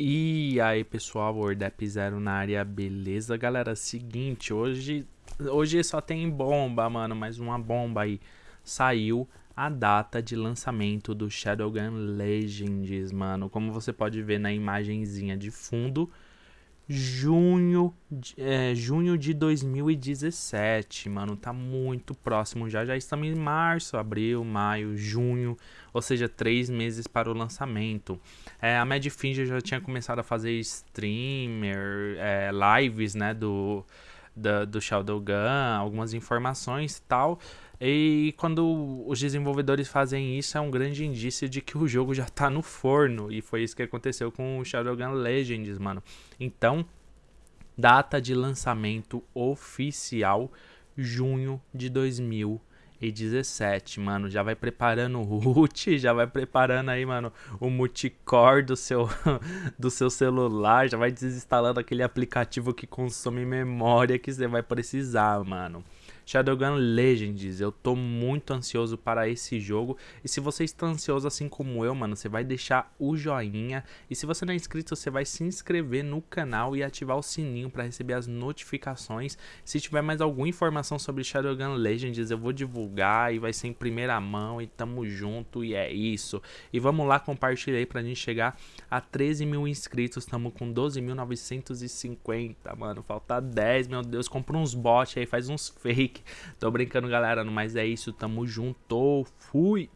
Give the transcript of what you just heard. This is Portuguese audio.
E aí pessoal, Wordap Zero na área, beleza galera? Seguinte, hoje, hoje só tem bomba, mano, mais uma bomba aí. Saiu a data de lançamento do Shadowgun Legends, mano. Como você pode ver na imagenzinha de fundo, junho, é, junho de 2017, mano, tá muito próximo já, já estamos em março, abril, maio, junho, ou seja, três meses para o lançamento. É, a Mad Finger já tinha começado a fazer streamer, é, lives, né, do, do, do Shadowgun, algumas informações e tal, e quando os desenvolvedores fazem isso, é um grande indício de que o jogo já tá no forno. E foi isso que aconteceu com o Shadowgun Legends, mano. Então, data de lançamento oficial, junho de 2017, mano. Já vai preparando o root, já vai preparando aí, mano, o multicore do seu, do seu celular. Já vai desinstalando aquele aplicativo que consome memória que você vai precisar, mano. Shadowgun Legends. Eu tô muito ansioso para esse jogo. E se você está ansioso assim como eu, mano, você vai deixar o joinha. E se você não é inscrito, você vai se inscrever no canal e ativar o sininho para receber as notificações. Se tiver mais alguma informação sobre Shadowgun Legends, eu vou divulgar e vai ser em primeira mão. E tamo junto e é isso. E vamos lá compartilhar aí pra gente chegar a 13 mil inscritos. Tamo com 12.950, mano. Falta 10, meu Deus. Compra uns bots aí, faz uns fake. Tô brincando, galera. Mas é isso. Tamo junto. Fui.